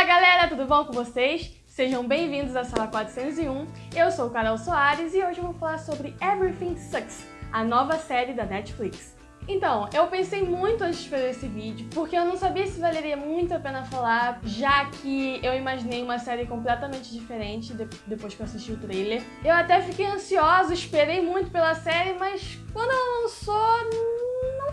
Fala galera, tudo bom com vocês? Sejam bem-vindos à Sala 401. Eu sou Carol Soares e hoje eu vou falar sobre Everything Sucks, a nova série da Netflix. Então, eu pensei muito antes de fazer esse vídeo, porque eu não sabia se valeria muito a pena falar, já que eu imaginei uma série completamente diferente de depois que eu assisti o trailer. Eu até fiquei ansiosa, esperei muito pela série, mas quando ela lançou,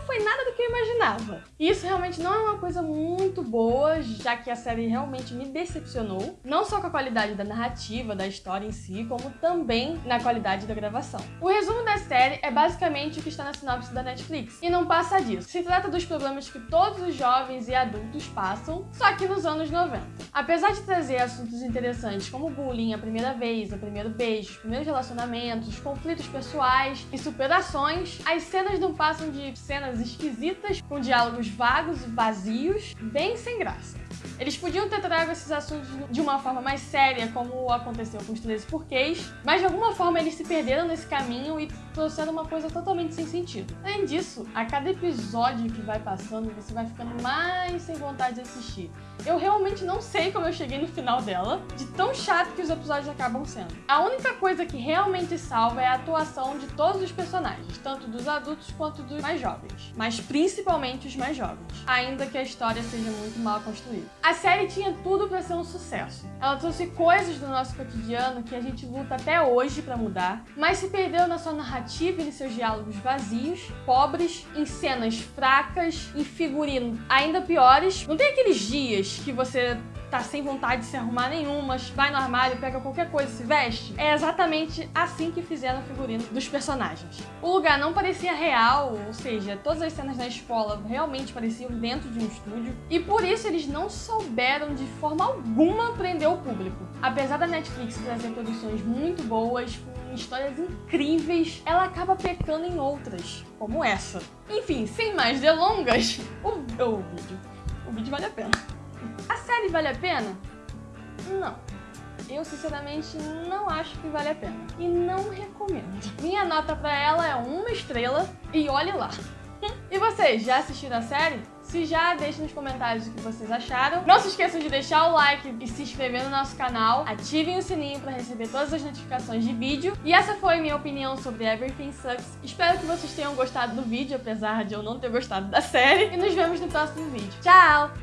foi nada do que imaginava. E isso realmente não é uma coisa muito boa, já que a série realmente me decepcionou, não só com a qualidade da narrativa, da história em si, como também na qualidade da gravação. O resumo da série é basicamente o que está na sinopse da Netflix, e não passa disso. Se trata dos problemas que todos os jovens e adultos passam, só que nos anos 90. Apesar de trazer assuntos interessantes como bullying a primeira vez, o primeiro beijo, os primeiros relacionamentos, conflitos pessoais e superações, as cenas não passam de cenas esquisitas, com diálogos vagos e vazios, bem sem graça. Eles podiam ter trago esses assuntos de uma forma mais séria, como aconteceu com os 13 porquês, mas de alguma forma eles se perderam nesse caminho e trouxeram uma coisa totalmente sem sentido. Além disso, a cada episódio que vai passando, você vai ficando mais sem vontade de assistir. Eu realmente não sei como eu cheguei no final dela, de tão chato que os episódios acabam sendo. A única coisa que realmente salva é a atuação de todos os personagens, tanto dos adultos quanto dos mais jovens, mas principalmente os mais jovens, ainda que a história seja muito mal construída. A série tinha tudo para ser um sucesso. Ela trouxe coisas do nosso cotidiano que a gente luta até hoje para mudar, mas se perdeu na sua narrativa e em seus diálogos vazios, pobres, em cenas fracas, em figurino ainda piores. Não tem aqueles dias que você tá sem vontade de se arrumar nenhuma, vai no armário, pega qualquer coisa e se veste. É exatamente assim que fizeram o figurino dos personagens. O lugar não parecia real, ou seja, todas as cenas na escola realmente pareciam dentro de um estúdio, e por isso eles não souberam de forma alguma prender o público. Apesar da Netflix trazer produções muito boas, com histórias incríveis, ela acaba pecando em outras, como essa. Enfim, sem mais delongas, o, o vídeo. O vídeo vale a pena. A série vale a pena? Não. Eu, sinceramente, não acho que vale a pena. E não recomendo. Minha nota pra ela é uma estrela e olhe lá. E vocês, já assistiram a série? Se já, deixe nos comentários o que vocês acharam. Não se esqueçam de deixar o like e se inscrever no nosso canal. Ativem o sininho para receber todas as notificações de vídeo. E essa foi minha opinião sobre Everything Sucks. Espero que vocês tenham gostado do vídeo, apesar de eu não ter gostado da série. E nos vemos no próximo vídeo. Tchau!